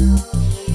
you.